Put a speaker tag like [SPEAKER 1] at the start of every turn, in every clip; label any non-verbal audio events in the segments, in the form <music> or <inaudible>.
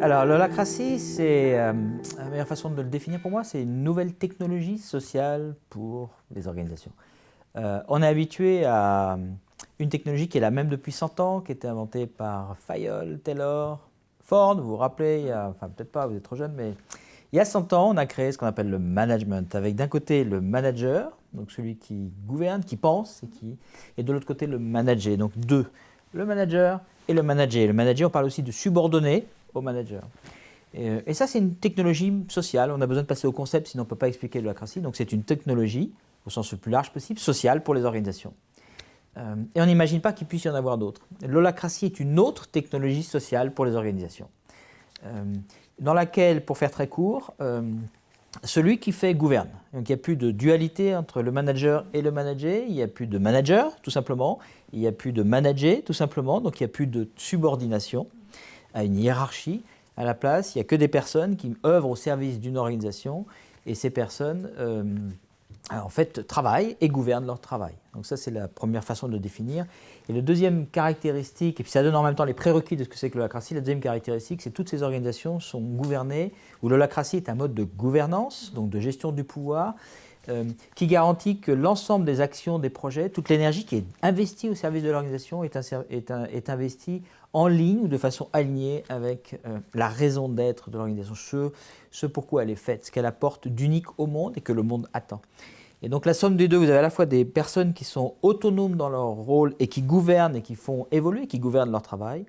[SPEAKER 1] Alors, l'holacratie, c'est euh, la meilleure façon de le définir pour moi, c'est une nouvelle technologie sociale pour les organisations. Euh, on est habitué à une technologie qui est la même depuis 100 ans, qui a été inventée par Fayol, Taylor, Ford, vous vous rappelez, enfin peut-être pas, vous êtes trop jeune, mais il y a 100 ans, on a créé ce qu'on appelle le management, avec d'un côté le manager, donc celui qui gouverne, qui pense, et, qui, et de l'autre côté le manager, donc deux, le manager et le manager. Le manager, on parle aussi de subordonné, au manager. Euh, et, ça, c'est une technologie sociale. On a besoin de passer au concept, sinon on ne peut pas expliquer l'holacratie. Donc c'est une technologie, au sens le plus large possible, sociale pour les organisations. Euh, et on n'imagine pas qu'il puisse y en avoir d'autres. L'holacratie est une autre technologie sociale pour les organisations, euh, dans laquelle, pour faire très court, celui qui fait gouverne. Donc il n'y a plus de dualité entre le manager et le manager, il n'y a plus de manager, tout simplement, il n'y a plus de manager, tout simplement, donc il n'y a plus de subordination à une hiérarchie. À la place, il n'y a que des personnes qui œuvrent au service d'une organisation et ces personnes, euh, en fait, travaillent et gouvernent leur travail. Donc ça, c'est la première façon de le définir. Et la deuxième caractéristique, et puis ça donne en même temps les prérequis de ce que c'est que l'holacratie, la deuxième caractéristique, c'est que toutes ces organisations sont gouvernées, où l'holacratie est un mode de gouvernance, donc de gestion du pouvoir, euh, qui garantit que l'ensemble des actions, des projets, toute l'énergie qui est investie au service de l'organisation est, est, investie en ligne ou de façon alignée avec euh, la raison d'être de l'organisation, ce, ce pourquoi elle est faite, ce qu'elle apporte d'unique au monde et que le monde attend. Et donc la somme des deux, vous avez à la fois des personnes qui sont autonomes dans leur rôle et qui gouvernent et qui font évoluer, qui gouvernent leur travail,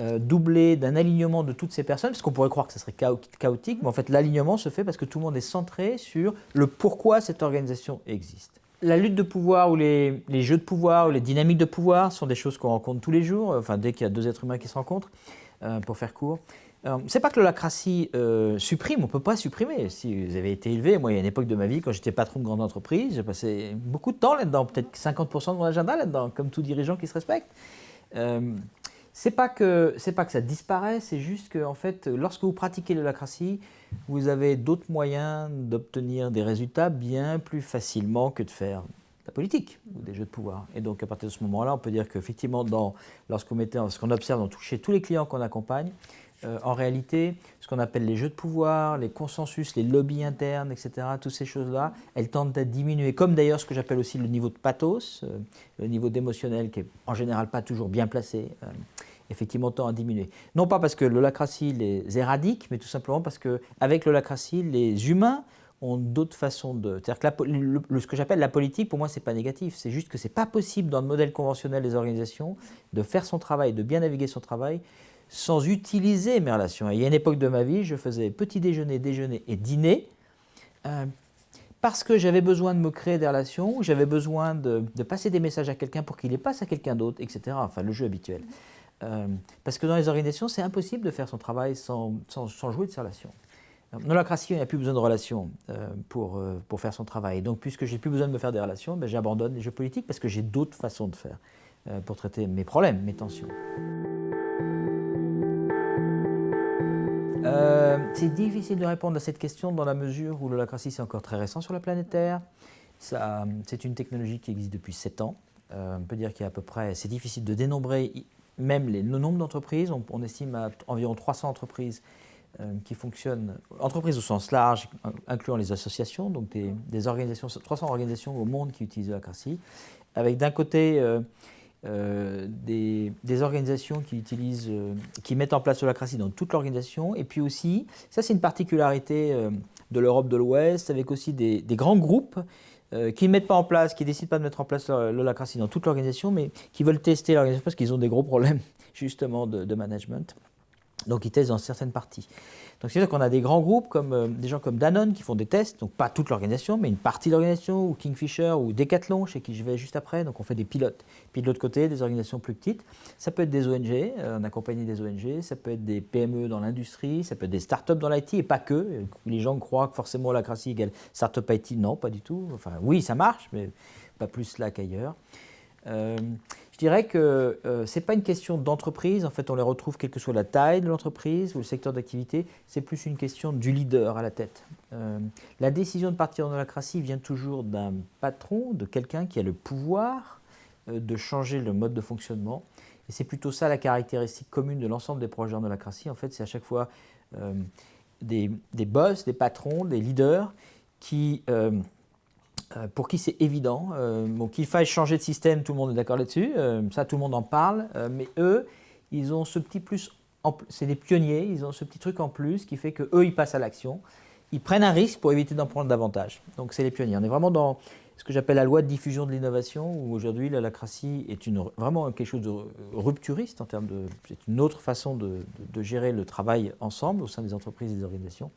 [SPEAKER 1] euh, doublé d'un alignement de toutes ces personnes, parce qu'on pourrait croire que ce serait chaotique, mais en fait l'alignement se fait parce que tout le monde est centré sur le pourquoi cette organisation existe. La lutte de pouvoir ou les, jeux de pouvoir ou les dynamiques de pouvoir sont des choses qu'on rencontre tous les jours, enfin dès qu'il y a deux êtres humains qui se rencontrent, euh, pour faire court. Euh, c'est pas que l'holacratie supprime, on ne peut pas supprimer. Si vous avez été élevé, moi il y a une époque de ma vie, quand j'étais patron de grande entreprise, j'ai passé beaucoup de temps là-dedans, peut-être 50% de mon agenda là-dedans, comme tout dirigeant qui se respecte. C'est pas que c'est pas que ça disparaît, c'est juste que en fait, lorsque vous pratiquez l'holacratie, vous avez d'autres moyens d'obtenir des résultats bien plus facilement que de faire la politique ou des jeux de pouvoir. Et donc à partir de ce moment-là, on peut dire qu'effectivement, lorsqu'on ce qu'on observe dans, chez tous les clients qu'on accompagne, euh, en réalité, ce qu'on appelle les jeux de pouvoir, les consensus, les lobbies internes, etc., toutes ces choses-là, elles tendent à diminuer, comme d'ailleurs ce que j'appelle aussi le niveau de pathos, euh, le niveau d'émotionnel qui est en général pas toujours bien placé, euh, effectivement tend à diminuer. Non pas parce que l'holacratie les éradique, mais tout simplement parce qu'avec l'holacratie, les humains ont d'autres façons de... C'est-à-dire que ce que j'appelle la politique, pour moi, ce n'est pas négatif. C'est juste que ce n'est pas possible dans le modèle conventionnel des organisations de faire son travail, de bien naviguer son travail, sans utiliser mes relations. il y a une époque de ma vie, je faisais petit déjeuner, déjeuner et dîner, euh, parce que j'avais besoin de me créer des relations, j'avais besoin de, passer des messages à quelqu'un pour qu'il les passe à quelqu'un d'autre, etc. Enfin, le jeu habituel. Euh, parce que dans les organisations, c'est impossible de faire son travail sans, jouer de ses relations. Dans l'holacratie, il n'y a plus besoin de relations euh, pour, pour faire son travail. Donc, puisque j'ai plus besoin de me faire des relations, ben, j'abandonne les jeux politiques parce que j'ai d'autres façons de faire pour traiter mes problèmes, mes tensions. Euh, c'est difficile de répondre à cette question dans la mesure où l'holacratie c'est encore très récent sur la planète Terre. C'est une technologie qui existe depuis 7 ans. Euh, on peut dire qu'il y a à peu près, c'est difficile de dénombrer même le nombre d'entreprises. On, estime à environ 300 entreprises euh, qui fonctionnent, entreprises au sens large, incluant les associations, donc des, organisations, 300 organisations au monde qui utilisent l'holacratie, avec d'un côté euh, des, organisations qui, utilisent, euh, qui mettent en place l'holacratie dans toute l'organisation. Et puis aussi, ça c'est une particularité euh, de l'Europe de l'Ouest, avec aussi des, grands groupes qui ne mettent pas en place, qui décident pas de mettre en place l'holacratie dans toute l'organisation, mais qui veulent tester l'organisation parce qu'ils ont des gros problèmes <laughs> justement de management. Donc ils testent dans certaines parties. Donc c'est sûr qu'on a des grands groupes, comme euh, des gens comme Danone qui font des tests, donc pas toute l'organisation, mais une partie de l'organisation, ou Kingfisher, ou Decathlon, chez qui je vais juste après, donc on fait des pilotes. Puis de l'autre côté, des organisations plus petites, ça peut être des ONG, euh, on accompagne des ONG, ça peut être des PME dans l'industrie, ça peut être des startups dans l'IT, et pas que. Les gens croient que forcément la crassie égale startup IT, non, pas du tout. Enfin oui, ça marche, mais pas plus là qu'ailleurs. Euh, dirais que euh, ce n'est pas une question d'entreprise, en fait on les retrouve quelle que soit la taille de l'entreprise ou le secteur d'activité, c'est plus une question du leader à la tête. Euh, la décision de partir en holacratie vient toujours d'un patron, de quelqu'un qui a le pouvoir de changer le mode de fonctionnement. Et c'est plutôt ça la caractéristique commune de l'ensemble des projets en holacratie. En fait, c'est à chaque fois des, des, boss, des patrons, des leaders qui, pour qui c'est évident. bon, qu'il faille changer de système, tout le monde est d'accord là-dessus. ça, tout le monde en parle. mais eux, ils ont ce petit plus c'est des pionniers, ils ont ce petit truc en plus qui fait qu'eux, ils passent à l'action. Ils prennent un risque pour éviter d'en prendre davantage. Donc c'est les pionniers. On est vraiment dans ce que j'appelle la loi de diffusion de l'innovation, où aujourd'hui la lacratie est une, vraiment quelque chose de rupturiste en termes de... C'est une autre façon de, gérer le travail ensemble au sein des entreprises et des organisations.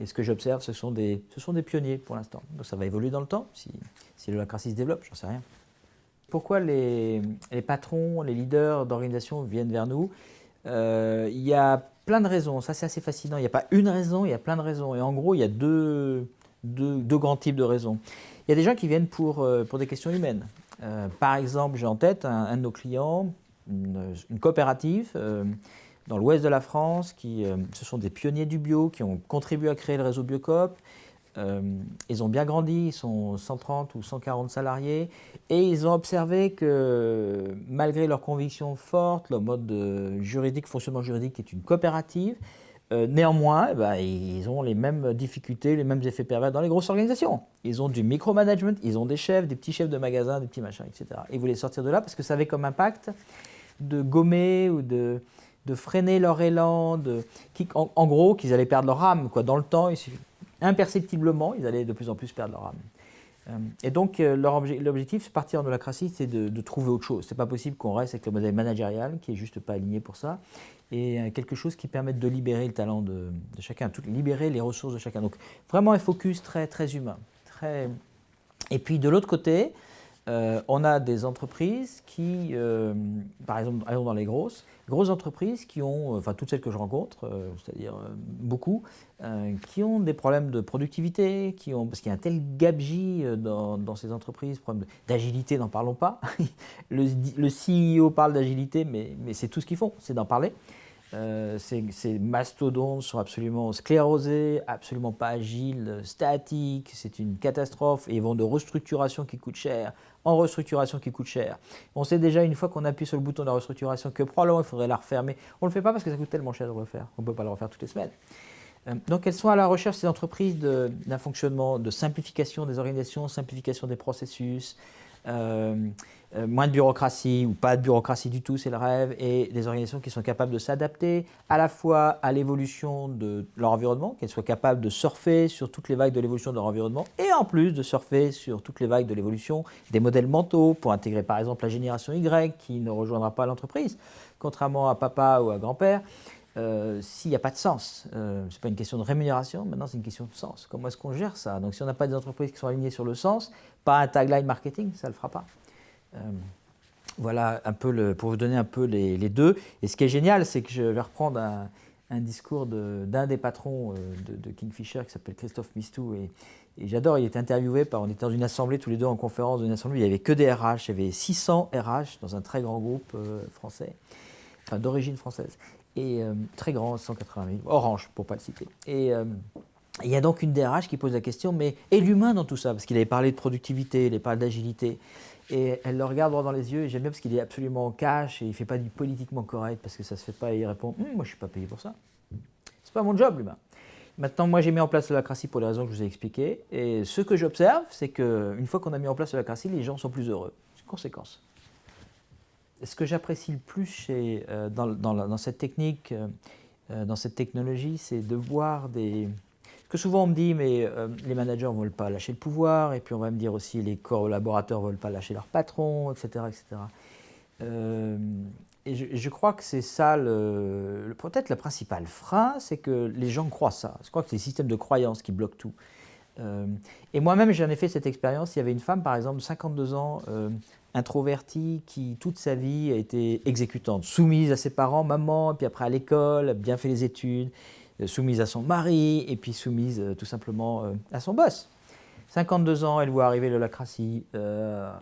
[SPEAKER 1] Et ce que j'observe, ce, sont des, ce sont des pionniers pour l'instant. Donc ça va évoluer dans le temps, si, si le lacratie se développe, j'en sais rien. Pourquoi les, les patrons, les leaders d'organisations viennent vers nous? Euh, il y a plein de raisons, ça c'est assez fascinant. Il n'y a pas une raison, il y a plein de raisons. Et en gros, il y a deux, deux, grands types de raisons. Il y a des gens qui viennent pour, euh, pour des questions humaines. Euh, par exemple, j'ai en tête un, de nos clients, une, coopérative dans l'ouest de la France, qui, ce sont des pionniers du bio, qui ont contribué à créer le réseau Biocoop, euh, ils ont bien grandi, ils sont 130 ou 140 salariés, et ils ont observé que malgré leurs convictions fortes, leur mode juridique, fonctionnement juridique est une coopérative, euh, néanmoins, eh ben, ils ont les mêmes difficultés, les mêmes effets pervers dans les grosses organisations. Ils ont du micromanagement, ils ont des chefs, des petits chefs de magasin, des petits machins, etc. Ils voulaient sortir de là parce que ça avait comme impact de gommer ou de, de freiner leur élan, de, en, gros, qu'ils allaient perdre leur âme. Quoi. Dans le temps, imperceptiblement, ils allaient de plus en plus perdre leur âme. Euh, et donc, euh, l'objectif, partir de la crassie, c'est de, trouver autre chose. C'est pas possible qu'on reste avec le modèle managérial, qui est juste pas aligné pour ça, et euh, quelque chose qui permette de libérer le talent de, chacun, tout, libérer les ressources de chacun. Donc, vraiment un focus très, très humain. Très... Et puis, de l'autre côté, on a des entreprises qui, par exemple, dans les grosses, grosses entreprises qui ont, enfin toutes celles que je rencontre, c'est-à-dire beaucoup, euh, qui ont des problèmes de productivité, qui ont, parce qu'il y a un tel gabegie euh, dans, ces entreprises, problème d'agilité, n'en parlons pas. <laughs> le, CEO parle d'agilité, mais, mais c'est tout ce qu'ils font, c'est d'en parler. Euh, ces, mastodontes sont absolument sclérosés, absolument pas agiles, statiques, c'est une catastrophe et ils vont de restructuration qui coûte cher en restructuration qui coûte cher. On sait déjà une fois qu'on appuie sur le bouton de la restructuration que probablement il faudrait la mais on ne le fait pas parce que ça coûte tellement cher de refaire, on ne peut pas le refaire toutes les semaines. Euh, donc elles sont à la recherche, ces entreprises, d'un fonctionnement de simplification des organisations, simplification des processus, moins de bureaucratie ou pas de bureaucratie du tout, c'est le rêve, et des organisations qui sont capables de s'adapter à la fois à l'évolution de leur environnement, qu'elles soient capables de surfer sur toutes les vagues de l'évolution de leur environnement, et en plus de surfer sur toutes les vagues de l'évolution des modèles mentaux pour intégrer par exemple la génération Y qui ne rejoindra pas l'entreprise, contrairement à papa ou à grand-père. Euh, s'il n'y a pas de sens. Euh, ce n'est pas une question de rémunération, maintenant c'est une question de sens. Comment est-ce qu'on gère ça? Donc si on n'a pas des entreprises qui sont alignées sur le sens, pas un tagline marketing, ça ne le fera pas. Euh, voilà un peu pour vous donner un peu les, deux. Et ce qui est génial, c'est que je vais reprendre un, discours d'un des patrons de, Kingfisher qui s'appelle Christophe Mistou. Et, j'adore, il était interviewé par, on était dans une assemblée tous les deux en conférence, dans une assemblée, il n'y avait que des RH, il y avait 600 RH dans un très grand groupe français, enfin d'origine française et euh, très grand, 180 000, Orange pour ne pas le citer. Et euh, il y a donc une DRH qui pose la question, mais et l'humain dans tout ça? Parce qu'il avait parlé de productivité, il avait parlé d'agilité. Et elle le regarde droit dans les yeux, et j'aime bien parce qu'il est absolument cash, et il ne fait pas du politiquement correct, parce que ça ne se fait pas, et il répond hum, Moi, je ne suis pas payé pour ça. C'est pas mon job, l'humain. Maintenant, moi, j'ai mis en place la lacratie pour les raisons que je vous ai expliquées. Et ce que j'observe, c'est qu'une fois qu'on a mis en place la lacratie, les gens sont plus heureux. C'est une conséquence ce que j'apprécie le plus euh, dans, cette technique, euh, euh, dans cette technologie, c'est de voir des... que souvent on me dit, mais les managers ne veulent pas lâcher le pouvoir, et puis on va me dire aussi les collaborateurs ne veulent pas lâcher leur patron, etc. etc. et je, crois que c'est ça, peut-être le principal frein, c'est que les gens croient ça. Je crois que c'est le système de croyance qui bloque tout. Et moi-même, j'en ai fait cette expérience. Il y avait une femme, par exemple, de 52 ans, introvertie qui, toute sa vie, a été exécutante, soumise à ses parents, maman, puis après à l'école, bien fait les études, euh, soumise à son mari, et puis soumise euh, tout simplement euh, à son boss. 52 ans, elle voit arriver l'holacratie, euh,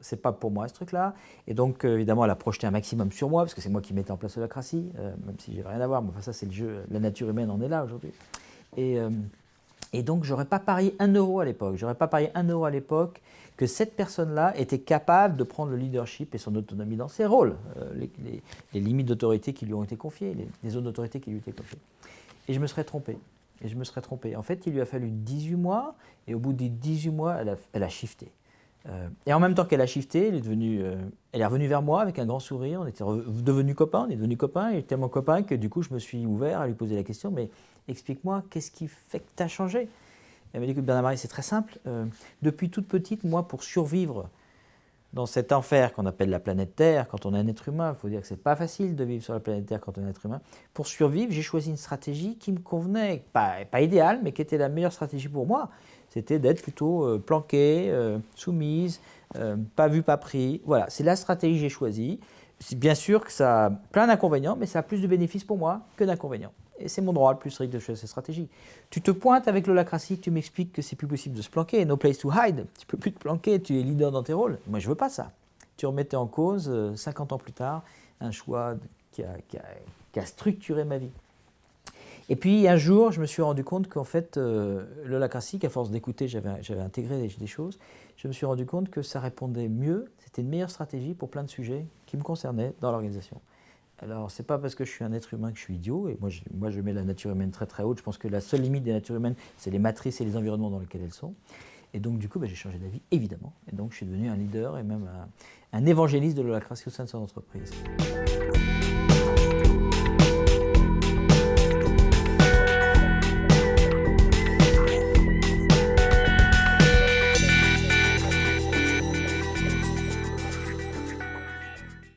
[SPEAKER 1] c'est pas pour moi ce truc-là. Et donc, évidemment, elle a projeté un maximum sur moi, parce que c'est moi qui mettais en place l'holacratie, même si j'ai rien à voir, mais enfin, ça c'est le jeu, la nature humaine en est là aujourd'hui. Et, Et donc, j'aurais pas parié un euro à l'époque. J'aurais pas parié un euro à l'époque que cette personne-là était capable de prendre le leadership et son autonomie dans ses rôles, euh, les, limites d'autorité qui lui ont été confiées, les, zones d'autorité qui lui ont été confiées. Et je me serais trompé. Et je me serais trompé. En fait, il lui a fallu 18 mois, et au bout des 18 mois, elle a, elle shifté. Euh, et en même temps qu'elle a shifté, elle est, devenue, euh, elle est revenue vers moi avec un grand sourire. On était devenus copains, on est devenus copains. Était tellement copain que du coup, je me suis ouvert à lui poser la question Mais explique-moi, qu'est-ce qui fait que tu as changé? Elle m'a dit que Bernard-Marie, c'est très simple. Euh, depuis toute petite, moi, pour survivre dans cet enfer qu'on appelle la planète Terre, quand on est un être humain, il faut dire que c'est pas facile de vivre sur la planète Terre quand on est un être humain. Pour survivre, j'ai choisi une stratégie qui me convenait, pas, pas idéale, mais qui était la meilleure stratégie pour moi c'était d'être plutôt euh, planqué, euh, soumise, euh, pas vu, pas pris. Voilà, c'est la stratégie que j'ai choisie. Bien sûr que ça a plein d'inconvénients, mais ça a plus de bénéfices pour moi que d'inconvénients. Et c'est mon droit le plus strict de choisir cette stratégie. Tu te pointes avec l'holacratie, tu m'expliques que c'est plus possible de se planquer, no place to hide, tu peux plus te planquer, tu es leader dans tes rôles. Moi, je veux pas ça. Tu remettais en cause, 50 ans plus tard, un choix qui a structuré ma vie. Et puis un jour, je me suis rendu compte qu'en fait, euh, à force d'écouter, j'avais intégré des, choses, je me suis rendu compte que ça répondait mieux, c'était une meilleure stratégie pour plein de sujets qui me concernaient dans l'organisation. Alors, c'est pas parce que je suis un être humain que je suis idiot, et moi je, moi mets la nature humaine très très haute, je pense que la seule limite des natures humaines, c'est les matrices et les environnements dans lesquels elles sont. Et donc, du coup, bah, j'ai changé d'avis, évidemment. Et donc, je suis devenu un leader et même un, un évangéliste de l'holacratie au sein de son entreprise.